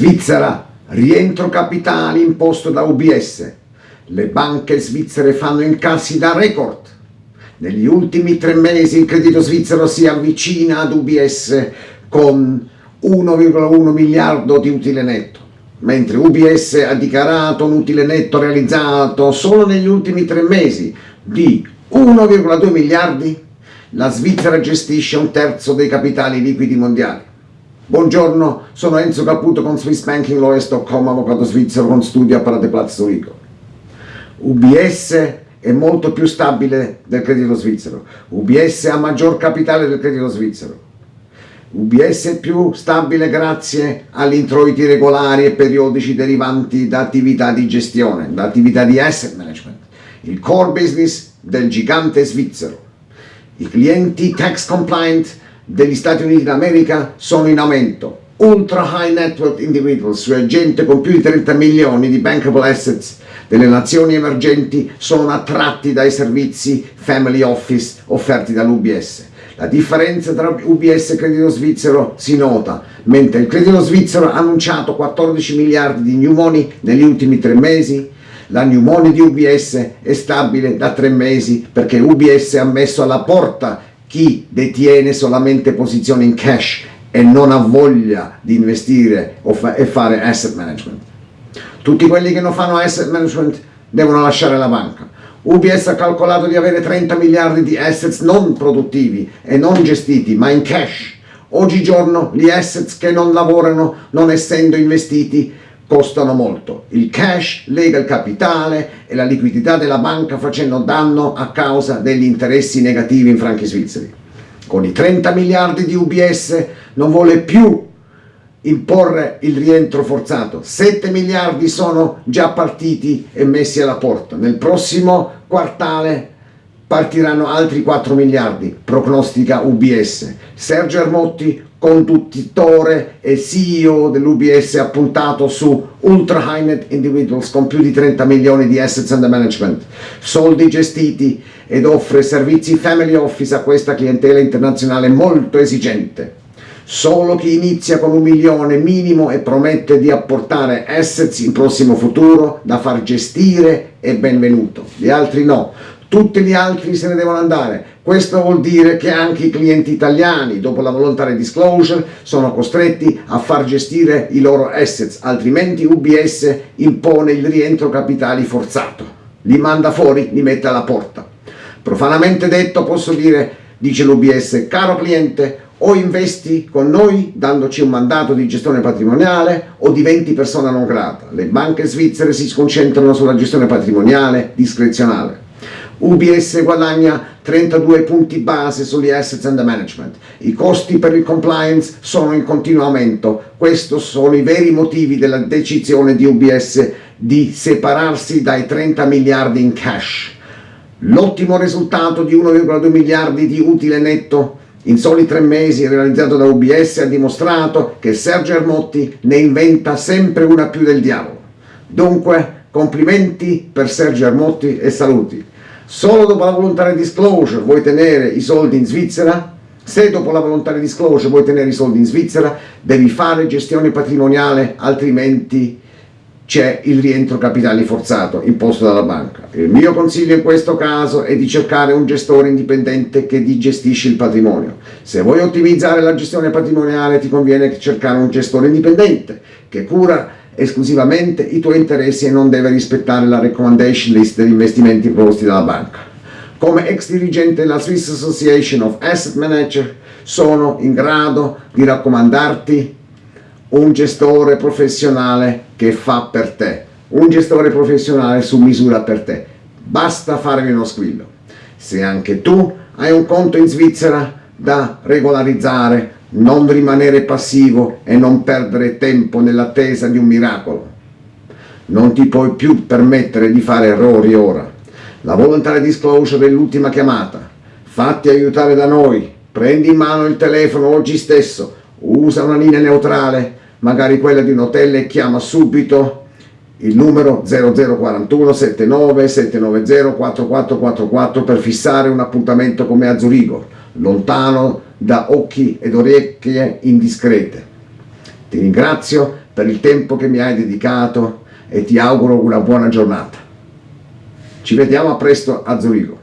Svizzera, rientro capitali imposto da UBS. Le banche svizzere fanno incassi da record. Negli ultimi tre mesi il credito svizzero si avvicina ad UBS con 1,1 miliardo di utile netto, mentre UBS ha dichiarato un utile netto realizzato solo negli ultimi tre mesi di 1,2 miliardi, la Svizzera gestisce un terzo dei capitali liquidi mondiali. Buongiorno, sono Enzo Caputo con SwissBankingLawyers.com, avvocato svizzero con studio a Paradeplatz Zurigo. UBS è molto più stabile del credito svizzero. UBS ha maggior capitale del credito svizzero. UBS è più stabile grazie agli introiti regolari e periodici derivanti da attività di gestione, da attività di asset management, il core business del gigante svizzero. I clienti tax compliant degli Stati Uniti d'America sono in aumento. Ultra high net worth individuals, cioè gente con più di 30 milioni di bankable assets delle nazioni emergenti sono attratti dai servizi family office offerti dall'UBS. La differenza tra UBS e credito svizzero si nota, mentre il credito svizzero ha annunciato 14 miliardi di new money negli ultimi tre mesi, la new money di UBS è stabile da tre mesi perché UBS ha messo alla porta chi detiene solamente posizioni in cash e non ha voglia di investire e fare asset management. Tutti quelli che non fanno asset management devono lasciare la banca. UBS ha calcolato di avere 30 miliardi di assets non produttivi e non gestiti, ma in cash. Oggigiorno gli assets che non lavorano, non essendo investiti, costano molto. Il cash lega il capitale e la liquidità della banca facendo danno a causa degli interessi negativi in franchi svizzeri. Con i 30 miliardi di UBS non vuole più imporre il rientro forzato. 7 miliardi sono già partiti e messi alla porta. Nel prossimo quartale partiranno altri 4 miliardi, prognostica UBS. Sergio Ermotti conduttore e CEO dell'UBS ha puntato su ultra high net individuals con più di 30 milioni di assets under management, soldi gestiti ed offre servizi family office a questa clientela internazionale molto esigente. Solo chi inizia con un milione minimo e promette di apportare assets in prossimo futuro da far gestire è benvenuto, gli altri no tutti gli altri se ne devono andare. Questo vuol dire che anche i clienti italiani, dopo la voluntary disclosure, sono costretti a far gestire i loro assets, altrimenti UBS impone il rientro capitali forzato. Li manda fuori, li mette alla porta. Profanamente detto posso dire, dice l'UBS, caro cliente, o investi con noi dandoci un mandato di gestione patrimoniale o diventi persona non grata. Le banche svizzere si concentrano sulla gestione patrimoniale discrezionale. UBS guadagna 32 punti base sugli assets under management. I costi per il compliance sono in continuo aumento. Questi sono i veri motivi della decisione di UBS di separarsi dai 30 miliardi in cash. L'ottimo risultato di 1,2 miliardi di utile netto in soli tre mesi realizzato da UBS ha dimostrato che Sergio Ermotti ne inventa sempre una più del diavolo. Dunque, complimenti per Sergio Ermotti e saluti. Solo dopo la volontaria disclosure vuoi tenere i soldi in Svizzera? Se dopo la volontaria disclosure vuoi tenere i soldi in Svizzera, devi fare gestione patrimoniale, altrimenti c'è il rientro capitali forzato imposto dalla banca. Il mio consiglio in questo caso è di cercare un gestore indipendente che ti gestisce il patrimonio. Se vuoi ottimizzare la gestione patrimoniale ti conviene cercare un gestore indipendente che cura esclusivamente i tuoi interessi e non deve rispettare la recommendation list degli investimenti proposti dalla banca. Come ex dirigente della Swiss Association of Asset Manager sono in grado di raccomandarti un gestore professionale che fa per te, un gestore professionale su misura per te. Basta farmi uno squillo. Se anche tu hai un conto in Svizzera da regolarizzare, non rimanere passivo e non perdere tempo nell'attesa di un miracolo. Non ti puoi più permettere di fare errori ora. La voluntary disclosure è l'ultima chiamata. Fatti aiutare da noi. Prendi in mano il telefono oggi stesso. Usa una linea neutrale, magari quella di un hotel e chiama subito il numero 0041 79 790 4444 per fissare un appuntamento con me a Zurigo, lontano da occhi ed orecchie indiscrete. Ti ringrazio per il tempo che mi hai dedicato e ti auguro una buona giornata. Ci vediamo a presto a Zurigo.